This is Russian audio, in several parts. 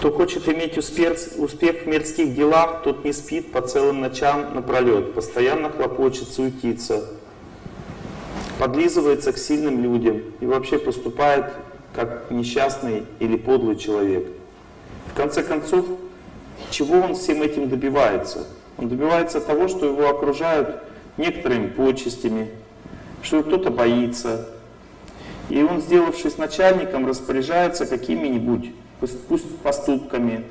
Кто хочет иметь успех, успех в мирских делах, тот не спит по целым ночам напролет, постоянно хлопочет, суетится, подлизывается к сильным людям и вообще поступает как несчастный или подлый человек. В конце концов, чего он всем этим добивается? Он добивается того, что его окружают некоторыми почестями, что кто-то боится. И он, сделавшись начальником, распоряжается какими-нибудь пусть поступками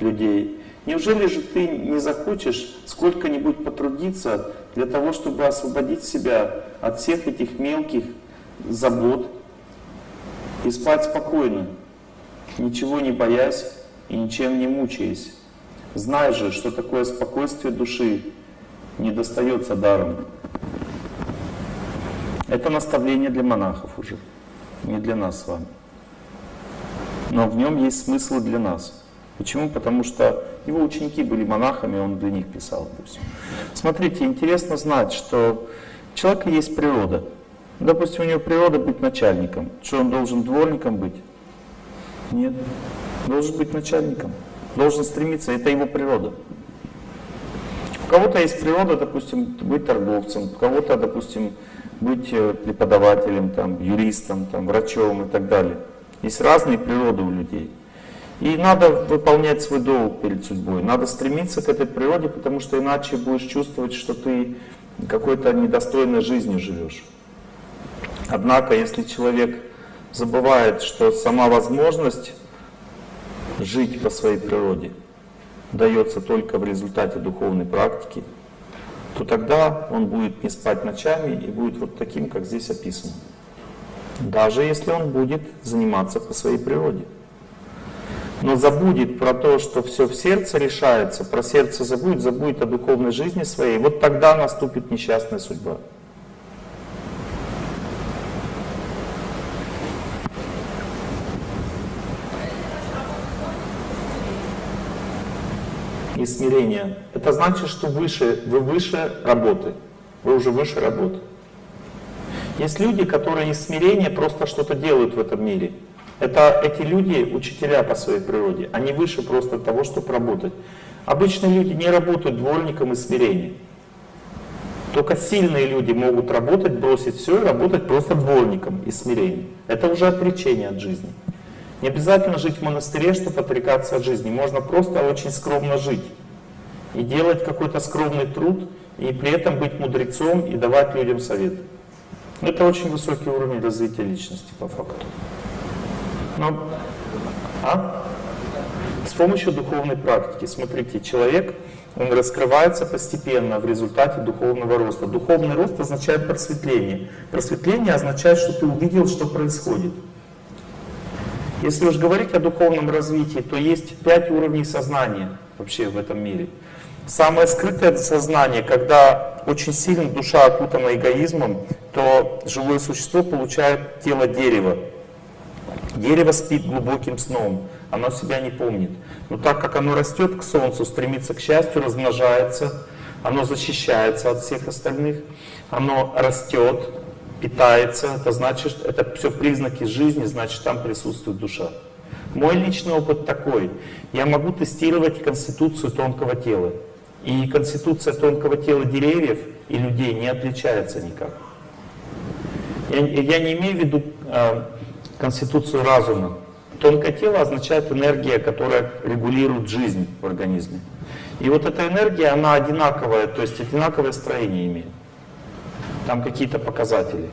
людей. Неужели же ты не захочешь сколько-нибудь потрудиться для того, чтобы освободить себя от всех этих мелких забот и спать спокойно, ничего не боясь и ничем не мучаясь? Знай же, что такое спокойствие души не достается даром. Это наставление для монахов уже, не для нас с вами. Но в нем есть смысл для нас. Почему? Потому что его ученики были монахами, он для них писал. Допустим. Смотрите, интересно знать, что у человека есть природа. Допустим, у него природа быть начальником. Что он должен дворником быть? Нет. Должен быть начальником. Должен стремиться, это его природа. У кого-то есть природа, допустим, быть торговцем, у кого-то, допустим, быть э, преподавателем, там, юристом, там, врачом и так далее. Есть разные природы у людей. И надо выполнять свой долг перед судьбой. Надо стремиться к этой природе, потому что иначе будешь чувствовать, что ты какой-то недостойной жизнью живешь. Однако, если человек забывает, что сама возможность жить по своей природе дается только в результате духовной практики, то тогда он будет не спать ночами и будет вот таким, как здесь описано. Даже если он будет заниматься по своей природе. Но забудет про то, что все в сердце решается, про сердце забудет, забудет о духовной жизни своей, вот тогда наступит несчастная судьба. И смирение. Это значит, что выше, вы выше работы. Вы уже выше работы. Есть люди, которые из смирения просто что-то делают в этом мире. Это эти люди учителя по своей природе. Они выше просто того, чтобы работать. Обычные люди не работают дворником из смирения. Только сильные люди могут работать, бросить все и работать просто дворником из смирения. Это уже отречение от жизни. Не обязательно жить в монастыре, чтобы отрекаться от жизни. Можно просто очень скромно жить. И делать какой-то скромный труд, и при этом быть мудрецом и давать людям совет. Это очень высокий уровень развития личности по факту. Но, а? С помощью духовной практики. Смотрите, человек, он раскрывается постепенно в результате духовного роста. Духовный рост означает просветление. Просветление означает, что ты увидел, что происходит. Если уж говорить о духовном развитии, то есть пять уровней сознания вообще в этом мире. Самое скрытое сознание, когда очень сильно душа окутана эгоизмом, то живое существо получает тело дерева. Дерево спит глубоким сном, оно себя не помнит. Но так как оно растет к солнцу, стремится к счастью, размножается, оно защищается от всех остальных, оно растет, питается, это значит, это все признаки жизни, значит там присутствует душа. Мой личный опыт такой. Я могу тестировать конституцию тонкого тела. И конституция тонкого тела деревьев и людей не отличается никак. Я, я не имею в виду э, конституцию разума. Тонкое тело означает энергия, которая регулирует жизнь в организме. И вот эта энергия, она одинаковая, то есть одинаковое строение имеет. Там какие-то показатели.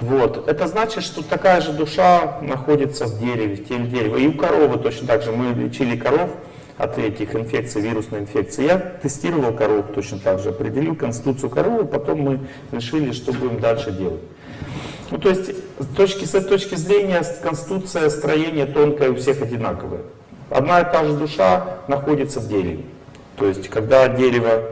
Вот. Это значит, что такая же душа находится в дереве, в теле дерева. И у коровы точно так же. Мы лечили коров от этих инфекций, вирусной инфекции. Я тестировал коров точно так же, определил конституцию коровы, потом мы решили, что будем дальше делать. Ну, то есть, с точки, с точки зрения, конституция, строение тонкое у всех одинаковое. Одна и та же душа находится в дереве. То есть, когда дерево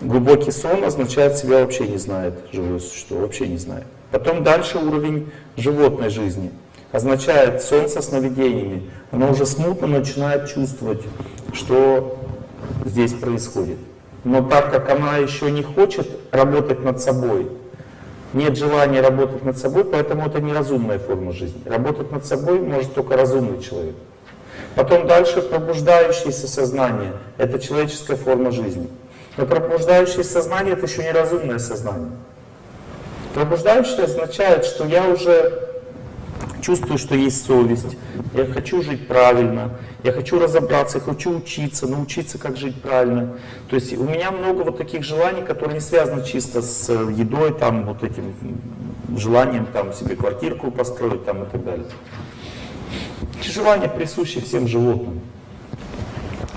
глубокий сон, означает себя вообще не знает живое существо, вообще не знает. Потом дальше уровень животной жизни. Означает сон со сновидениями. Оно уже смутно начинает чувствовать, что здесь происходит. Но так как она еще не хочет работать над собой, нет желания работать над собой, поэтому это неразумная форма жизни. Работать над собой может только разумный человек. Потом дальше пробуждающееся сознание. Это человеческая форма жизни. Но пробуждающееся сознание это еще не разумное сознание. Пробуждающее означает, что я уже чувствую, что есть совесть, я хочу жить правильно, я хочу разобраться, я хочу учиться, научиться, как жить правильно. То есть у меня много вот таких желаний, которые не связаны чисто с едой, там, вот этим желанием там, себе квартирку построить там, и так далее. Эти желания присущи всем животным.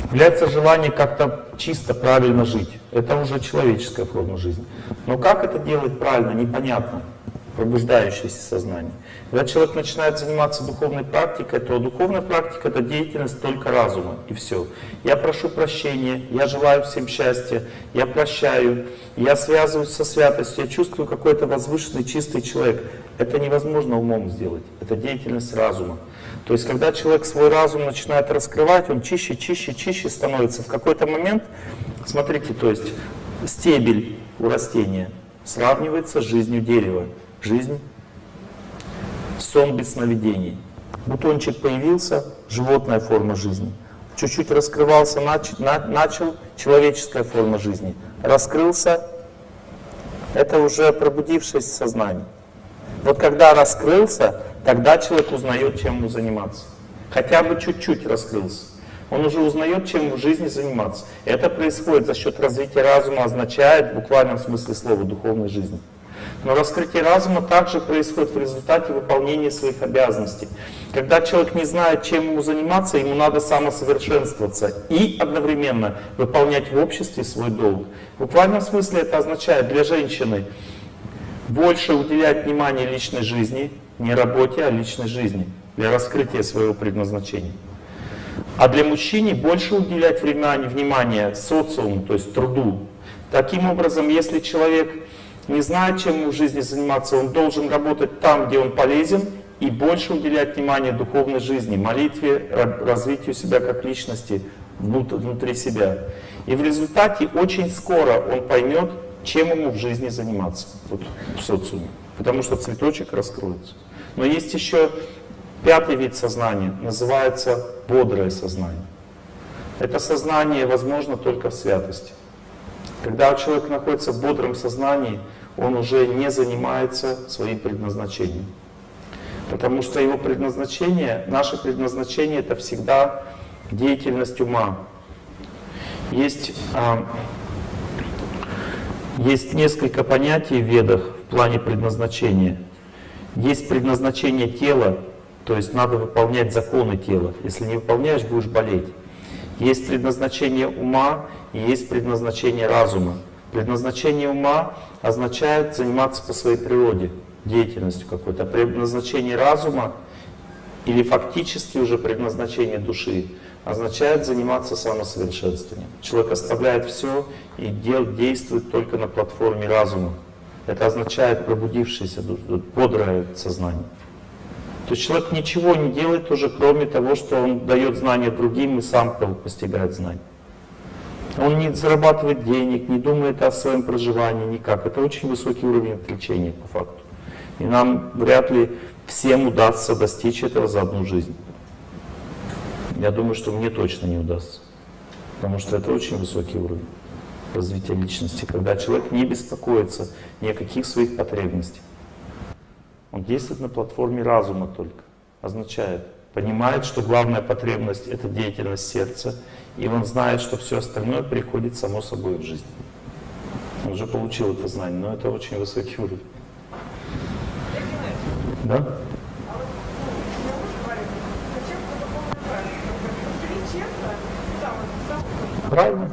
Является желание как-то чисто, правильно жить. Это уже человеческая форма жизни. Но как это делать правильно, непонятно. Пробуждающееся сознание. Когда человек начинает заниматься духовной практикой, то духовная практика — это деятельность только разума, и все. Я прошу прощения, я желаю всем счастья, я прощаю, я связываюсь со святостью, я чувствую какой-то возвышенный, чистый человек. Это невозможно умом сделать, это деятельность разума. То есть, когда человек свой разум начинает раскрывать, он чище, чище, чище становится. В какой-то момент, смотрите, то есть стебель у растения сравнивается с жизнью дерева. Жизнь сон без сновидений. Бутончик появился, животная форма жизни. Чуть-чуть раскрывался, нач, на, начал человеческая форма жизни. Раскрылся, это уже пробудившееся сознание. Вот когда раскрылся, тогда человек узнает, чем ему заниматься. Хотя бы чуть-чуть раскрылся. Он уже узнает, чем в жизни заниматься. Это происходит за счет развития разума, означает в буквальном смысле слова духовной жизни. Но раскрытие разума также происходит в результате выполнения своих обязанностей. Когда человек не знает, чем ему заниматься, ему надо самосовершенствоваться и одновременно выполнять в обществе свой долг. В буквальном смысле это означает для женщины больше уделять внимание личной жизни, не работе, а личной жизни, для раскрытия своего предназначения. А для мужчины больше уделять внимание, внимание социуму, то есть труду. Таким образом, если человек не знает, чем ему в жизни заниматься, он должен работать там, где он полезен, и больше уделять внимание духовной жизни, молитве, развитию себя как личности внутри себя. И в результате очень скоро он поймет, чем ему в жизни заниматься вот, в социуме. Потому что цветочек раскроется. Но есть еще пятый вид сознания, называется бодрое сознание. Это сознание возможно только в святости. Когда человек находится в бодром сознании, он уже не занимается своим предназначением. Потому что его предназначение, наше предназначение это всегда деятельность ума. Есть, а, есть несколько понятий в ведах в плане предназначения. Есть предназначение тела, то есть надо выполнять законы тела. Если не выполняешь, будешь болеть. Есть предназначение ума и есть предназначение разума. Предназначение ума означает заниматься по своей природе, деятельностью какой-то. Предназначение разума или фактически уже предназначение души означает заниматься самосовершенствованием. Человек оставляет все и дел, действует только на платформе разума. Это означает пробудившееся, бодрое сознание. То есть человек ничего не делает уже, кроме того, что он дает знания другим и сам постигает знания. Он не зарабатывает денег, не думает о своем проживании никак. Это очень высокий уровень отвлечения по факту. И нам вряд ли всем удастся достичь этого за одну жизнь. Я думаю, что мне точно не удастся. Потому что это очень высокий уровень развития личности, когда человек не беспокоится ни о каких своих потребностях. Он действует на платформе разума только. Означает, понимает, что главная потребность — это деятельность сердца, и он знает, что все остальное приходит само собой в жизнь. Он уже получил это знание, но это очень высокий уровень. Да? Правильно.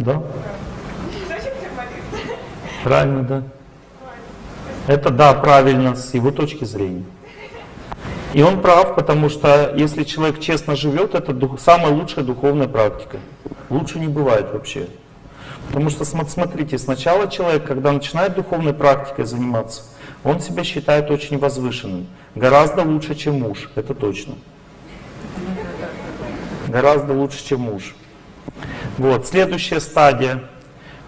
Да. Правильно, да. Это да, правильно с его точки зрения. И он прав, потому что если человек честно живет, это дух, самая лучшая духовная практика. Лучше не бывает вообще. Потому что, смотрите, сначала человек, когда начинает духовной практикой заниматься, он себя считает очень возвышенным. Гораздо лучше, чем муж, это точно. Гораздо лучше, чем муж. Вот, следующая стадия.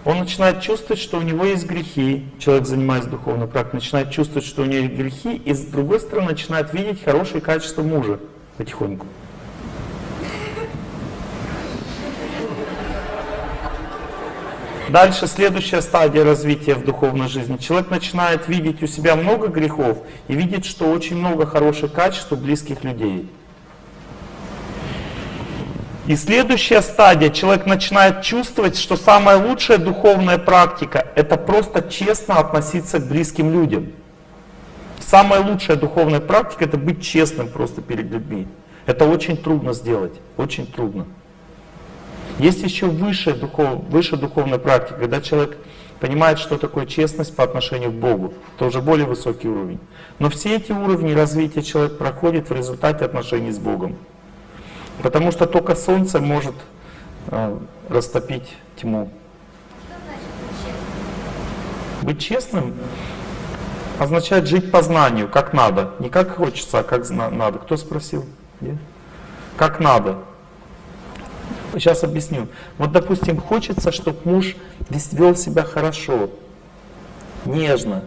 Он начинает чувствовать, что у него есть грехи. Человек, занимаясь духовной практикой, начинает чувствовать, что у него есть грехи, и с другой стороны начинает видеть хорошие качества мужа потихоньку. Дальше следующая стадия развития в духовной жизни. Человек начинает видеть у себя много грехов и видит, что очень много хороших качеств у близких людей. И следующая стадия, человек начинает чувствовать, что самая лучшая духовная практика — это просто честно относиться к близким людям. Самая лучшая духовная практика — это быть честным просто перед людьми. Это очень трудно сделать, очень трудно. Есть еще высшая, духов, высшая духовная практика, когда человек понимает, что такое честность по отношению к Богу. Это уже более высокий уровень. Но все эти уровни развития человек проходит в результате отношений с Богом. Потому что только солнце может э, растопить тьму. Быть честным означает жить по знанию, как надо. Не как хочется, а как надо. Кто спросил? Нет? Как надо. Сейчас объясню. Вот, допустим, хочется, чтобы муж вел себя хорошо, нежно.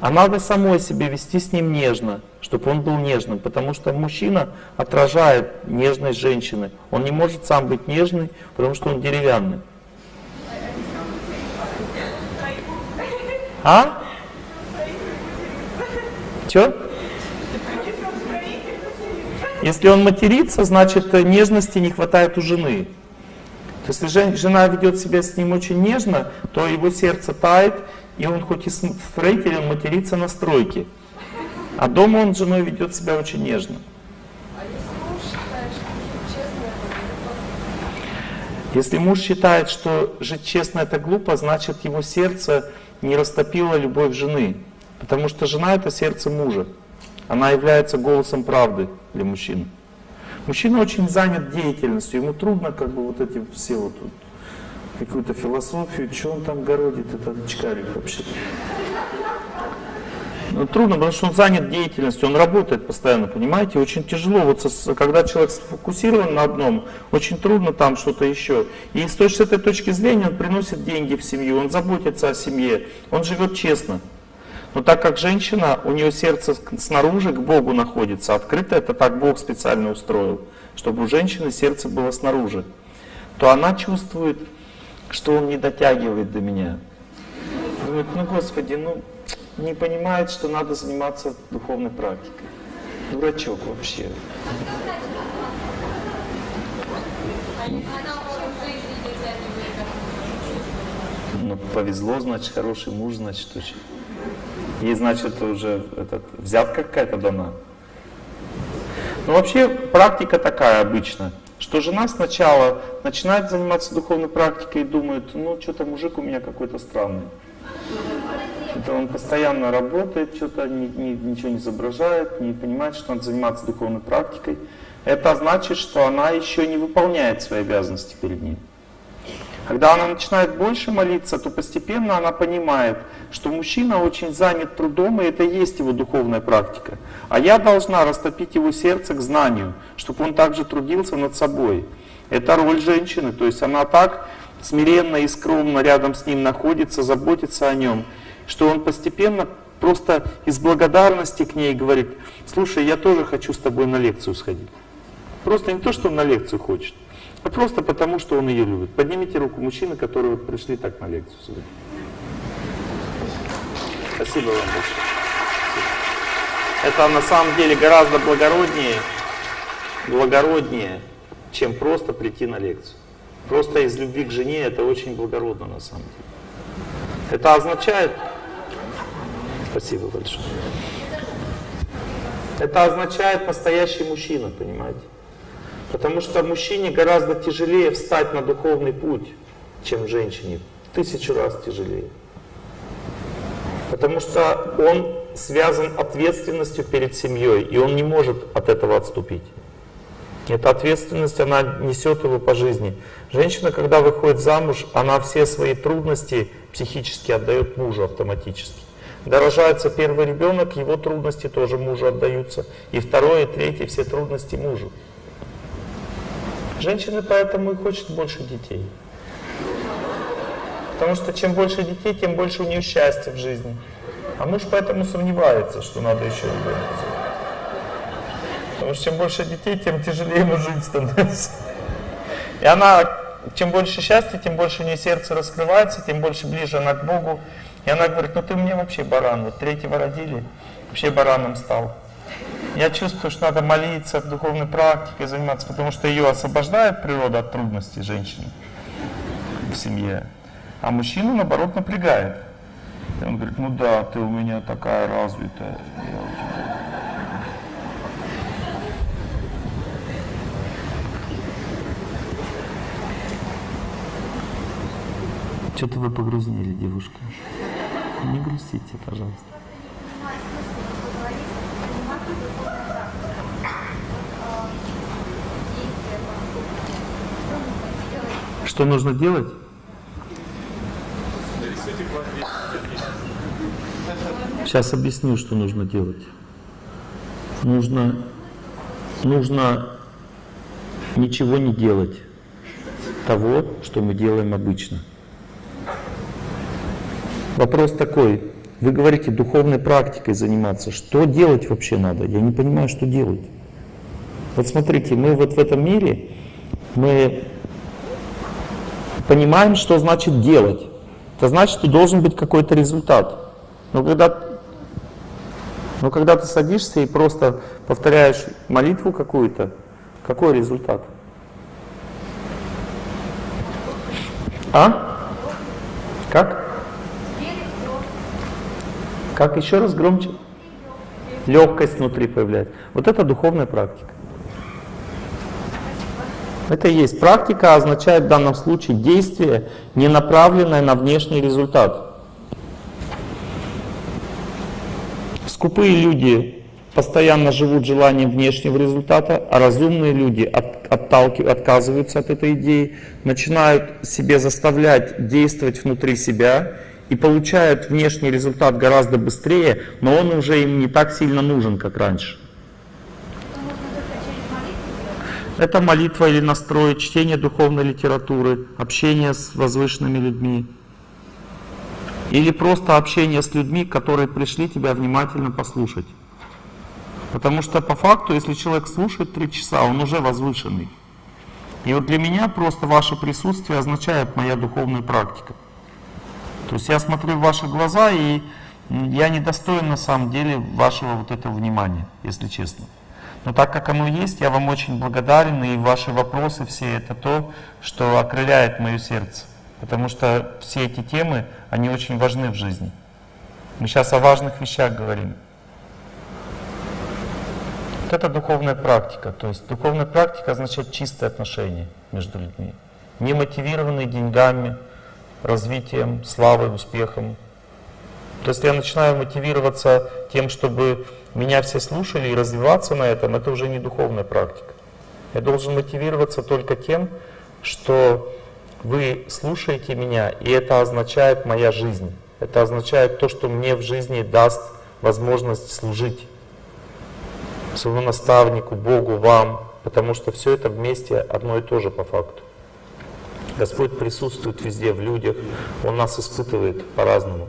А надо самой себе вести с ним нежно, чтобы он был нежным, потому что мужчина отражает нежность женщины. Он не может сам быть нежный, потому что он деревянный. А? Че? Если он матерится, значит нежности не хватает у жены. То есть если жена ведет себя с ним очень нежно, то его сердце тает, и он хоть и строитель, он матерится на стройке. А дома он с женой ведет себя очень нежно. Если муж считает, что жить честно это глупо, значит его сердце не растопило любовь жены. Потому что жена это сердце мужа. Она является голосом правды для мужчины. Мужчина очень занят деятельностью, ему трудно как бы вот эти все вот какую-то философию, что он там городит, этот очкарик вообще. Ну, трудно, потому что он занят деятельностью, он работает постоянно, понимаете? Очень тяжело, вот со, когда человек сфокусирован на одном, очень трудно там что-то еще. И с, с этой точки зрения он приносит деньги в семью, он заботится о семье, он живет честно. Но так как женщина, у нее сердце снаружи к Богу находится, открыто это так Бог специально устроил, чтобы у женщины сердце было снаружи, то она чувствует, что он не дотягивает до меня. Думает, ну Господи, ну не понимает, что надо заниматься духовной практикой. Дурачок вообще. Ну, повезло, значит, хороший муж, значит, очень. Ей, значит, уже этот, взятка какая-то дана. Ну, вообще, практика такая обычно, что жена сначала начинает заниматься духовной практикой и думает, ну, что-то мужик у меня какой-то странный. Это он постоянно работает, что-то ни, ни, ничего не изображает, не понимает, что надо заниматься духовной практикой. Это значит, что она еще не выполняет свои обязанности перед ним. Когда она начинает больше молиться, то постепенно она понимает, что мужчина очень занят трудом, и это и есть его духовная практика. А я должна растопить его сердце к знанию, чтобы он также трудился над собой. Это роль женщины, то есть она так смиренно и скромно рядом с ним находится, заботится о нем, что он постепенно просто из благодарности к ней говорит, слушай, я тоже хочу с тобой на лекцию сходить. Просто не то, что он на лекцию хочет, просто потому, что он ее любит. Поднимите руку мужчины, которые пришли так на лекцию сюда. Спасибо вам большое. Это на самом деле гораздо благороднее, благороднее, чем просто прийти на лекцию. Просто из любви к жене это очень благородно на самом деле. Это означает... Спасибо большое. Это означает настоящий мужчина, понимаете? Потому что мужчине гораздо тяжелее встать на духовный путь, чем женщине. Тысячу раз тяжелее. Потому что он связан ответственностью перед семьей, и он не может от этого отступить. Эта ответственность, она несет его по жизни. Женщина, когда выходит замуж, она все свои трудности психически отдает мужу автоматически. Дорожается первый ребенок, его трудности тоже мужу отдаются. И второе, третье, все трудности мужу. Женщины поэтому и хочет больше детей. Потому что чем больше детей, тем больше у нее счастья в жизни. А муж поэтому сомневается, что надо еще ребенка. Потому что чем больше детей, тем тяжелее ему жить становится. И она, чем больше счастья, тем больше у нее сердце раскрывается, тем больше ближе она к Богу. И она говорит, ну ты мне вообще баран, вот третьего родили, вообще бараном стал. Я чувствую, что надо молиться, духовной практикой заниматься, потому что ее освобождает природа от трудностей женщины в семье, а мужчину, наоборот, напрягает. И он говорит, ну да, ты у меня такая развитая. Что-то вы погрустнели, девушка. Не грустите, пожалуйста. Что нужно делать? Сейчас объясню, что нужно делать. Нужно, нужно ничего не делать того, что мы делаем обычно. Вопрос такой, вы говорите духовной практикой заниматься, что делать вообще надо? Я не понимаю, что делать. Вот смотрите, мы вот в этом мире, мы понимаем, что значит делать. Это значит, что должен быть какой-то результат. Но когда, но когда ты садишься и просто повторяешь молитву какую-то, какой результат? А? Как? Как еще раз громче? Легкость внутри появляется. Вот это духовная практика. Это и есть практика, означает в данном случае действие, не направленное на внешний результат. Скупые люди постоянно живут желанием внешнего результата, а разумные люди от, отказываются от этой идеи, начинают себе заставлять действовать внутри себя и получают внешний результат гораздо быстрее, но он уже им не так сильно нужен, как раньше. Это молитва или настрой, чтение духовной литературы, общение с возвышенными людьми. Или просто общение с людьми, которые пришли тебя внимательно послушать. Потому что по факту, если человек слушает три часа, он уже возвышенный. И вот для меня просто ваше присутствие означает моя духовная практика. То есть я смотрю в ваши глаза, и я недостоин на самом деле вашего вот этого внимания, если честно. Но так как оно есть, я вам очень благодарен, и ваши вопросы все это то, что окрыляет мое сердце. Потому что все эти темы, они очень важны в жизни. Мы сейчас о важных вещах говорим. Вот это духовная практика. То есть духовная практика означает чистые отношения между людьми. Не мотивированные деньгами, развитием, славой, успехом. То есть я начинаю мотивироваться тем, чтобы меня все слушали и развиваться на этом, это уже не духовная практика. Я должен мотивироваться только тем, что вы слушаете меня, и это означает моя жизнь. Это означает то, что мне в жизни даст возможность служить своему наставнику, Богу, вам, потому что все это вместе одно и то же по факту. Господь присутствует везде, в людях, Он нас испытывает по-разному.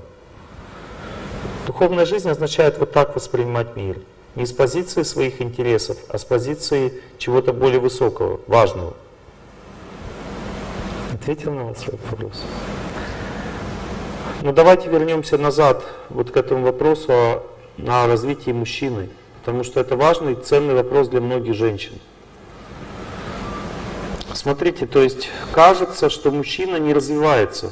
Духовная жизнь означает вот так воспринимать мир. Не с позиции своих интересов, а с позиции чего-то более высокого, важного. Ответил на ваш вопрос? Ну давайте вернемся назад вот к этому вопросу о, о развитии мужчины, потому что это важный, ценный вопрос для многих женщин. Смотрите, то есть кажется, что мужчина не развивается,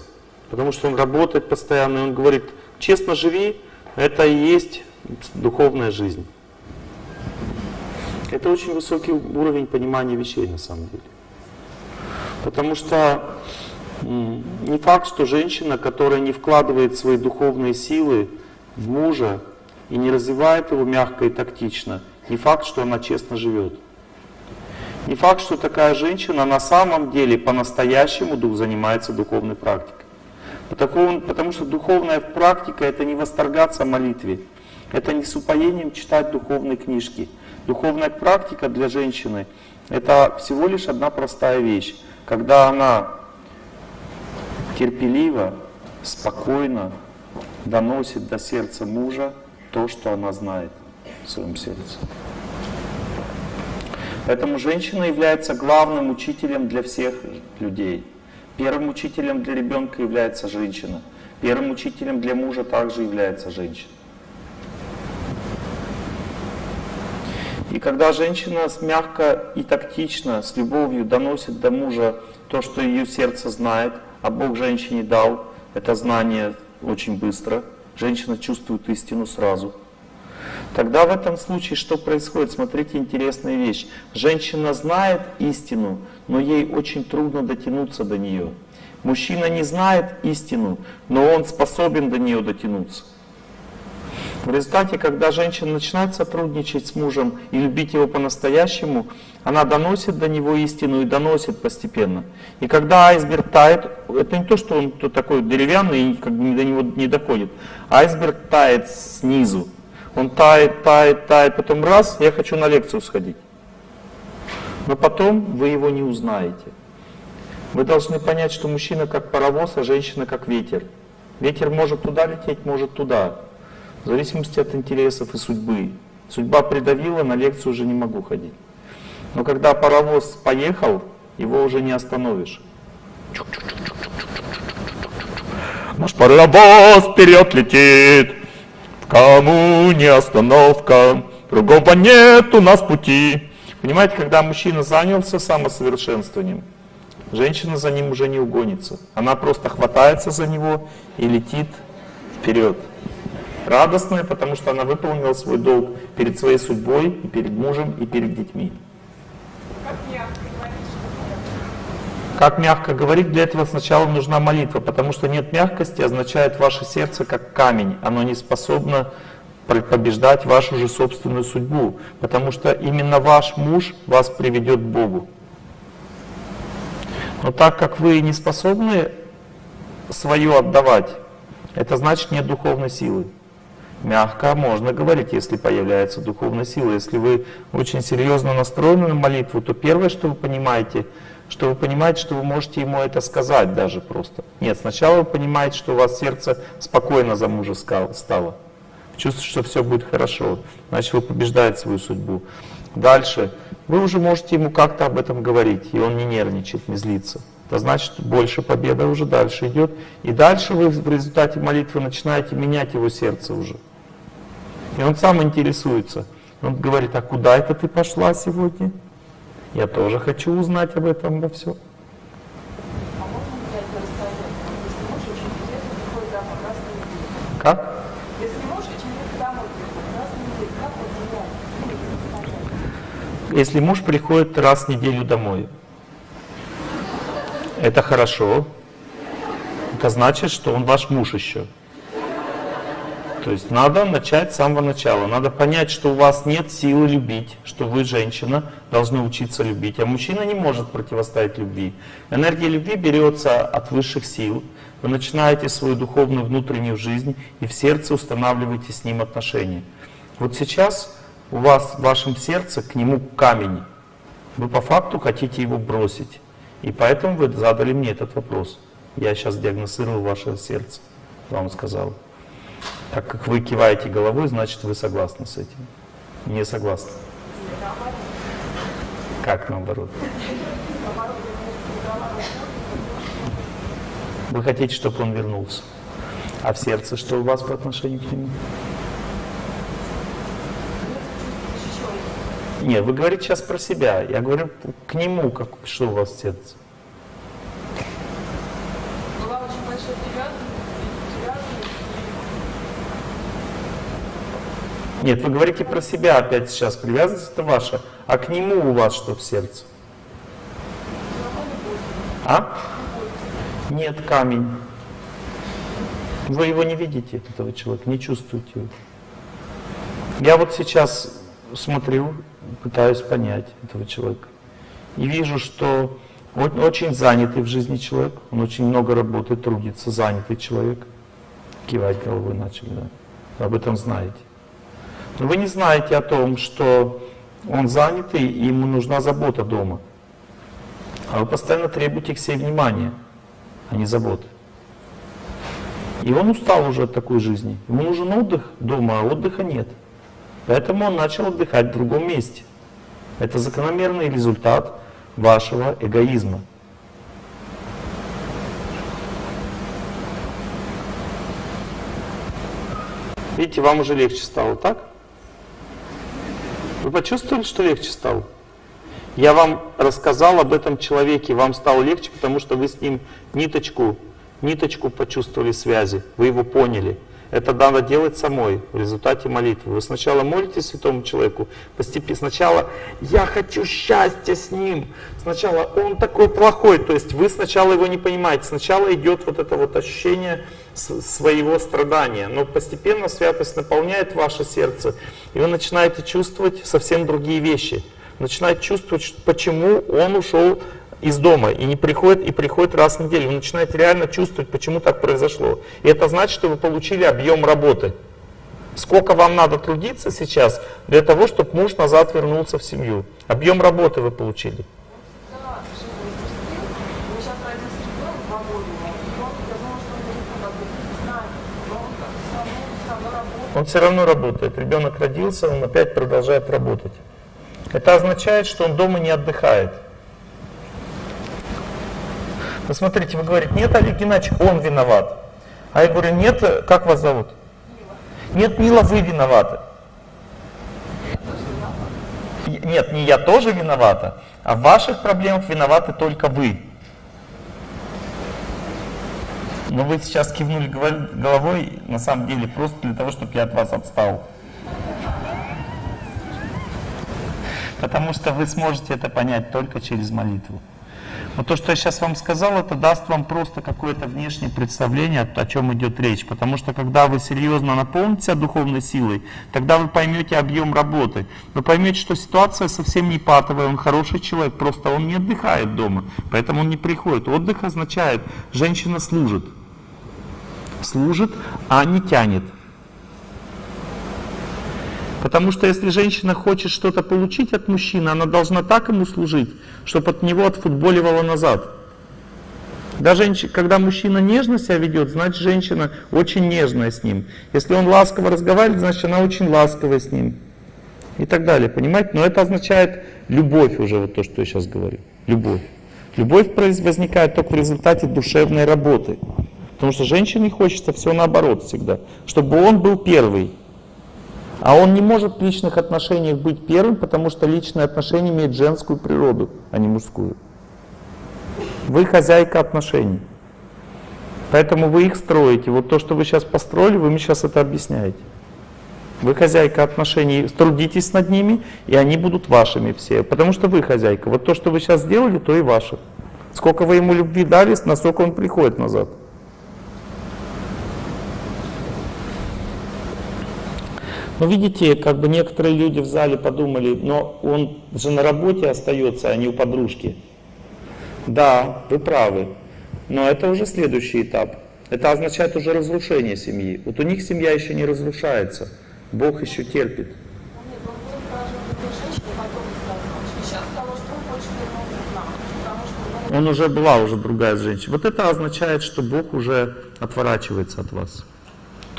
потому что он работает постоянно, и он говорит, честно живи, это и есть духовная жизнь. Это очень высокий уровень понимания вещей на самом деле. Потому что не факт, что женщина, которая не вкладывает свои духовные силы в мужа и не развивает его мягко и тактично, не факт, что она честно живет. Не факт, что такая женщина на самом деле по-настоящему занимается духовной практикой. Потому, потому что духовная практика это не восторгаться молитве, это не с упоением читать духовные книжки. Духовная практика для женщины это всего лишь одна простая вещь. Когда она терпеливо, спокойно доносит до сердца мужа то, что она знает в своем сердце. Поэтому женщина является главным учителем для всех людей. Первым учителем для ребенка является женщина. Первым учителем для мужа также является женщина. И когда женщина мягко и тактично, с любовью доносит до мужа то, что ее сердце знает, а Бог женщине дал это знание очень быстро, женщина чувствует истину сразу. Тогда в этом случае что происходит? Смотрите, интересная вещь. Женщина знает истину, но ей очень трудно дотянуться до нее. Мужчина не знает истину, но он способен до нее дотянуться. В результате, когда женщина начинает сотрудничать с мужем и любить его по-настоящему, она доносит до него истину и доносит постепенно. И когда айсберг тает, это не то, что он такой деревянный и как бы до него не доходит. Айсберг тает снизу. Он тает, тает, тает, потом раз, я хочу на лекцию сходить. Но потом вы его не узнаете. Вы должны понять, что мужчина как паровоз, а женщина как ветер. Ветер может туда лететь, может туда в зависимости от интересов и судьбы. Судьба придавила, на лекцию уже не могу ходить. Но когда паровоз поехал, его уже не остановишь. Наш паровоз вперед летит, кому не остановка, другого нет у нас пути. Понимаете, когда мужчина занялся самосовершенствованием, женщина за ним уже не угонится. Она просто хватается за него и летит вперед радостная, потому что она выполнила свой долг перед своей судьбой, и перед мужем, и перед детьми. Как мягко говорить, для этого сначала нужна молитва, потому что нет мягкости означает ваше сердце как камень, оно не способно побеждать вашу же собственную судьбу, потому что именно ваш муж вас приведет к Богу. Но так как вы не способны свое отдавать, это значит нет духовной силы. Мягко можно говорить, если появляется духовная сила. Если вы очень серьезно настроены на молитву, то первое, что вы понимаете, что вы понимаете, что вы можете ему это сказать даже просто. Нет, сначала вы понимаете, что у вас сердце спокойно за мужа стало. Чувствуете, что все будет хорошо. Значит, вы побеждаете свою судьбу. Дальше. Вы уже можете ему как-то об этом говорить, и он не нервничает, не злится. Это значит, больше победа уже дальше идет. И дальше вы в результате молитвы начинаете менять его сердце уже. И он сам интересуется. Он говорит, а куда это ты пошла сегодня? Я тоже хочу узнать об этом во всем. Как? Если муж приходит раз в неделю домой, это хорошо. Это значит, что он ваш муж еще. То есть надо начать с самого начала. Надо понять, что у вас нет силы любить, что вы, женщина, должны учиться любить. А мужчина не может противостоять любви. Энергия любви берется от высших сил. Вы начинаете свою духовную внутреннюю жизнь и в сердце устанавливаете с ним отношения. Вот сейчас у вас в вашем сердце к нему камень. Вы по факту хотите его бросить. И поэтому вы задали мне этот вопрос. Я сейчас диагностировал ваше сердце, вам сказал. Так как вы киваете головой, значит вы согласны с этим. Не согласны. Как наоборот? Вы хотите, чтобы он вернулся. А в сердце что у вас по отношению к нему? Нет, вы говорите сейчас про себя. Я говорю к нему, как, что у вас в сердце. Нет, вы говорите про себя опять сейчас, привязанность это ваша. А к нему у вас что в сердце? А? Нет, камень. Вы его не видите, этого человека, не чувствуете его. Я вот сейчас смотрю, пытаюсь понять этого человека. И вижу, что он очень занятый в жизни человек, он очень много работает, трудится, занятый человек. Кивать головой начали, да. Об этом знаете. Вы не знаете о том, что он занятый, и ему нужна забота дома. А вы постоянно требуете к себе внимания, а не заботы. И он устал уже от такой жизни. Ему нужен отдых дома, а отдыха нет. Поэтому он начал отдыхать в другом месте. Это закономерный результат вашего эгоизма. Видите, вам уже легче стало, так? Вы почувствовали, что легче стало? Я вам рассказал об этом человеке, вам стало легче, потому что вы с ним ниточку, ниточку почувствовали связи, вы его поняли. Это надо делать самой в результате молитвы. Вы сначала молитесь святому человеку, постепенно. Сначала я хочу счастья с ним. Сначала он такой плохой. То есть вы сначала его не понимаете. Сначала идет вот это вот ощущение своего страдания. Но постепенно святость наполняет ваше сердце, и вы начинаете чувствовать совсем другие вещи. Начинаете чувствовать, почему он ушел из дома и не приходит, и приходит раз в неделю. Вы начинаете реально чувствовать, почему так произошло. И это значит, что вы получили объем работы. Сколько вам надо трудиться сейчас для того, чтобы муж назад вернулся в семью? Объем работы вы получили. Он все равно работает. Ребенок родился, он опять продолжает работать. Это означает, что он дома не отдыхает. Вы смотрите, вы говорите, нет, Олег Геннадьевич, он виноват. А я говорю, нет, как вас зовут? Мила. Нет, Мила, вы виноваты. Нет, не я тоже виновата, а в ваших проблемах виноваты только вы. Но вы сейчас кивнули головой, на самом деле, просто для того, чтобы я от вас отстал. Потому что вы сможете это понять только через молитву. Но то, что я сейчас вам сказал, это даст вам просто какое-то внешнее представление, о чем идет речь. Потому что когда вы серьезно наполните духовной силой, тогда вы поймете объем работы. Вы поймете, что ситуация совсем не патовая, он хороший человек, просто он не отдыхает дома, поэтому он не приходит. Отдых означает, женщина служит. Служит, а не тянет. Потому что если женщина хочет что-то получить от мужчины, она должна так ему служить, чтобы от него отфутболивала назад. Даже когда мужчина нежно себя ведет, значит женщина очень нежная с ним. Если он ласково разговаривает, значит она очень ласковая с ним. И так далее, понимаете? Но это означает любовь уже, вот то, что я сейчас говорю. Любовь. Любовь возникает только в результате душевной работы. Потому что женщине хочется все наоборот всегда. Чтобы он был первый. А он не может в личных отношениях быть первым, потому что личные отношения имеют женскую природу, а не мужскую. Вы хозяйка отношений. Поэтому вы их строите. Вот то, что вы сейчас построили, вы мне сейчас это объясняете. Вы хозяйка отношений, трудитесь над ними, и они будут вашими все. Потому что вы хозяйка. Вот то, что вы сейчас сделали, то и ваше. Сколько вы ему любви дали, насколько он приходит назад. Но ну, видите, как бы некоторые люди в зале подумали, но он же на работе остается, а не у подружки. Да, вы правы. Но это уже следующий этап. Это означает уже разрушение семьи. Вот у них семья еще не разрушается. Бог еще терпит. Он уже была уже другая женщина. Вот это означает, что Бог уже отворачивается от вас.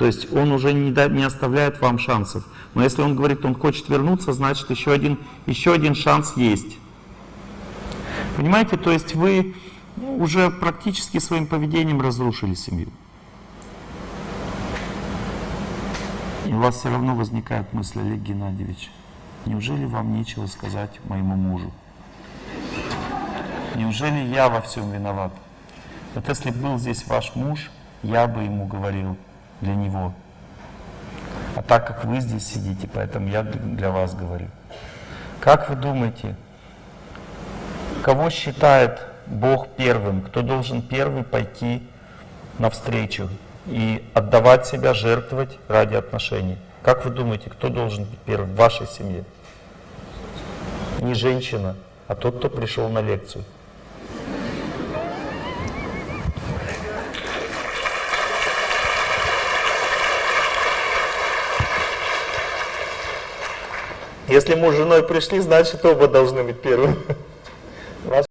То есть он уже не, да, не оставляет вам шансов. Но если он говорит, он хочет вернуться, значит еще один, еще один шанс есть. Понимаете, то есть вы уже практически своим поведением разрушили семью. И у вас все равно возникает мысль, Олег Геннадьевич, неужели вам нечего сказать моему мужу? Неужели я во всем виноват? Вот если был здесь ваш муж, я бы ему говорил, для него. А так как вы здесь сидите, поэтому я для вас говорю. Как вы думаете, кого считает Бог первым? Кто должен первый пойти навстречу и отдавать себя, жертвовать ради отношений? Как вы думаете, кто должен быть первым в вашей семье? Не женщина, а тот, кто пришел на лекцию. Если муж с женой пришли, значит оба должны быть первыми.